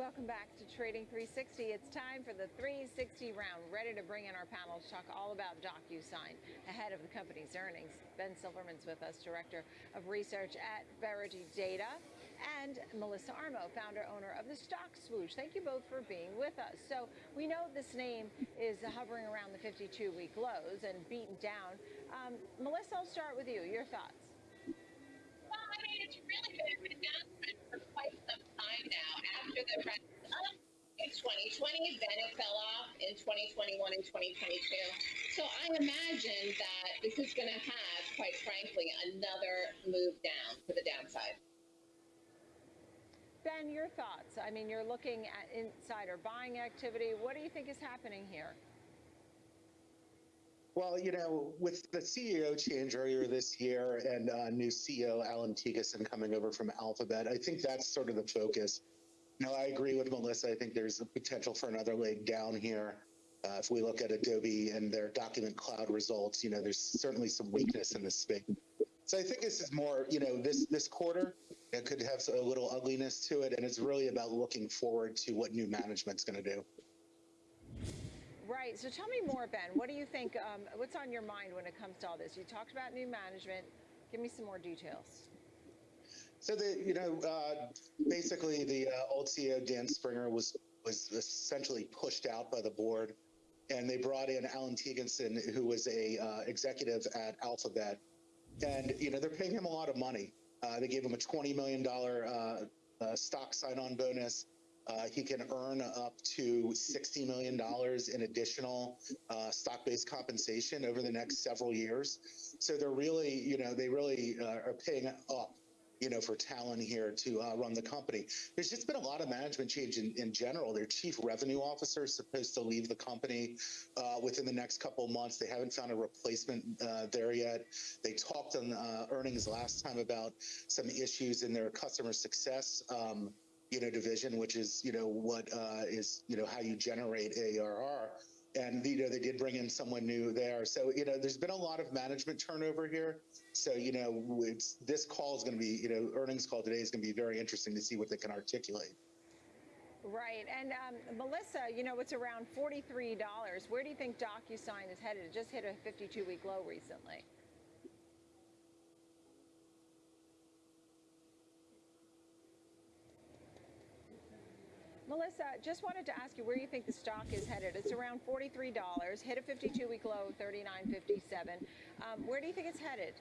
Welcome back to Trading 360. It's time for the 360 round. Ready to bring in our panel to talk all about DocuSign ahead of the company's earnings. Ben Silverman's with us, Director of Research at Verity Data, and Melissa Armo, founder owner of the Stock Swoosh. Thank you both for being with us. So we know this name is hovering around the 52-week lows and beaten down. Um, Melissa, I'll start with you. Your thoughts? Well, I mean, it's really been down for quite now after the run up in 2020, then it fell off in 2021 and 2022. So I imagine that this is going to have, quite frankly, another move down to the downside. Ben, your thoughts. I mean, you're looking at insider buying activity. What do you think is happening here? Well, you know, with the CEO change earlier this year and uh, new CEO Allan Thygesen coming over from Alphabet, I think that's sort of the focus. No, I agree with Melissa. I think there's a potential for another leg down here. Uh, if we look at Adobe and their document cloud results, you know, there's certainly some weakness in this space. So I think this is more, you know, this this quarter it could have a little ugliness to it, and it's really about looking forward to what new management's going to do. Right. So tell me more, Ben. What do you think? Um, what's on your mind when it comes to all this? You talked about new management. Give me some more details. So the you know uh, basically the uh, old CEO Dan Springer was was essentially pushed out by the board, and they brought in Allan Thygesen, who was a uh, executive at Alphabet, and you know they're paying him a lot of money. Uh, they gave him a twenty million dollar uh, uh, stock sign-on bonus. Uh, he can earn up to $60 million in additional uh, stock-based compensation over the next several years. So they're really, you know, they really uh, are paying up, you know, for talent here to uh, run the company. There's just been a lot of management change in, in general. Their chief revenue officer is supposed to leave the company uh, within the next couple months. They haven't found a replacement uh, there yet. They talked on earnings last time about some issues in their customer success. Um, you know, division, which is, you know, what uh, is, you know, how you generate ARR. And, you know, they did bring in someone new there. So, you know, there's been a lot of management turnover here. So, you know, it's, this call is going to be, you know, earnings call today is going to be very interesting to see what they can articulate. Right. And um, Melissa, you know, it's around $43. Where do you think DocuSign is headed? It just hit a 52 week low recently. Melissa, just wanted to ask you where you think the stock is headed. It's around $43, hit a 52-week low, 39.57. Um, where do you think it's headed?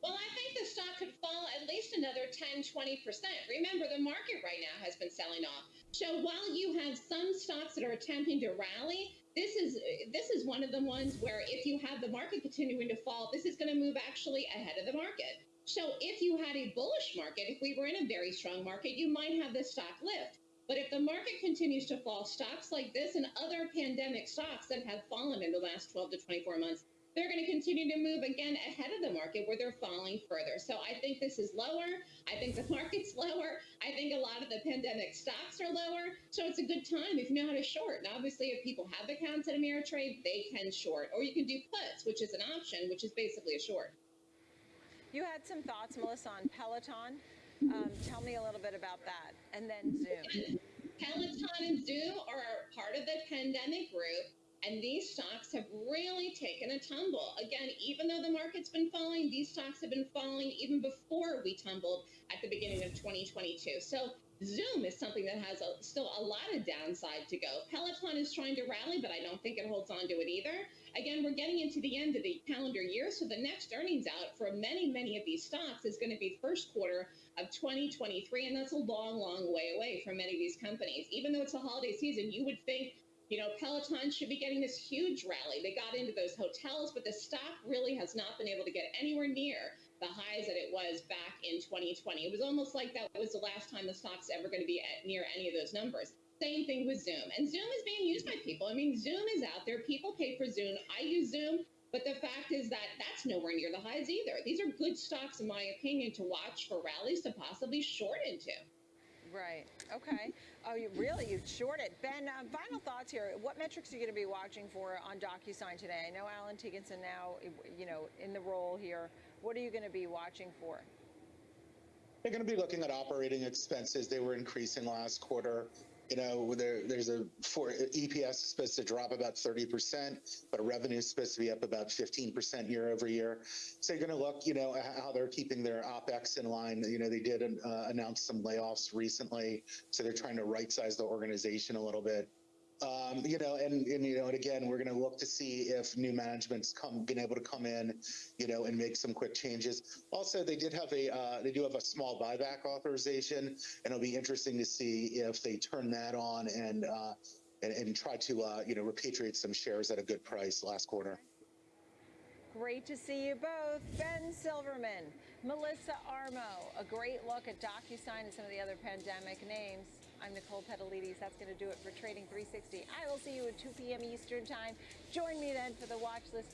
Well, I think the stock could fall at least another 10, 20%. Remember, the market right now has been selling off. So while you have some stocks that are attempting to rally, this is this is one of the ones where if you have the market continuing to fall, this is going to move actually ahead of the market. So if you had a bullish market, if we were in a very strong market, you might have this stock lift. But if the market continues to fall, stocks like this and other pandemic stocks that have fallen in the last 12 to 24 months, they're going to continue to move again ahead of the market where they're falling further. So I think this is lower. I think the market's lower. I think a lot of the pandemic stocks are lower. So it's a good time if you know how to short. And obviously, if people have accounts at Ameritrade, they can short. Or you can do puts, which is an option, which is basically a short. You had some thoughts, Melissa, on Peloton. Um, tell me a little bit about that. And then Zoom. Peloton and Zoom are part of the pandemic group. And these stocks have really taken a tumble. Again, even though the market's been falling, these stocks have been falling even before we tumbled at the beginning of 2022. So Zoom is something that has a, still a lot of downside to go. Peloton is trying to rally, but I don't think it holds on to it either. Again, we're getting into the end of the calendar year, so the next earnings out for many, many of these stocks is going to be first quarter of 2023, and that's a long, long way away from many of these companies. Even though it's a holiday season, you would think you know, Peloton should be getting this huge rally. They got into those hotels, but the stock really has not been able to get anywhere near the highs that it was back in 2020. It was almost like that was the last time the stock's ever going to be at near any of those numbers. Same thing with Zoom. And Zoom is being used by people. I mean, Zoom is out there. People pay for Zoom. I use Zoom. But the fact is that that's nowhere near the highs either. These are good stocks, in my opinion, to watch for rallies to possibly short into. Right. Okay. Oh, you really you shorted. Ben, uh, final thoughts here. What metrics are you going to be watching for on DocuSign today? I know Allan Thygesen now, you know, in the role here. What are you going to be watching for? They're going to be looking at operating expenses. They were increasing last quarter. You know, there, there's a for EPS is supposed to drop about 30%, but revenue is supposed to be up about 15% year over year. So you're going to look, you know, how they're keeping their OPEX in line. You know, they did uh, announce some layoffs recently, so they're trying to right size the organization a little bit. Um, you know, and, and you know, and again, we're going to look to see if new management's come been able to come in, you know, and make some quick changes. Also, they did have a uh, they do have a small buyback authorization, and it'll be interesting to see if they turn that on and uh, and, and try to uh, you know repatriate some shares at a good price last quarter. Great to see you both. Ben Silverman, Melissa Armo, a great look at DocuSign and some of the other pandemic names. I'm Nicole Petallides. That's going to do it for Trading 360. I will see you at 2 p.m. Eastern Time. Join me then for the watch list.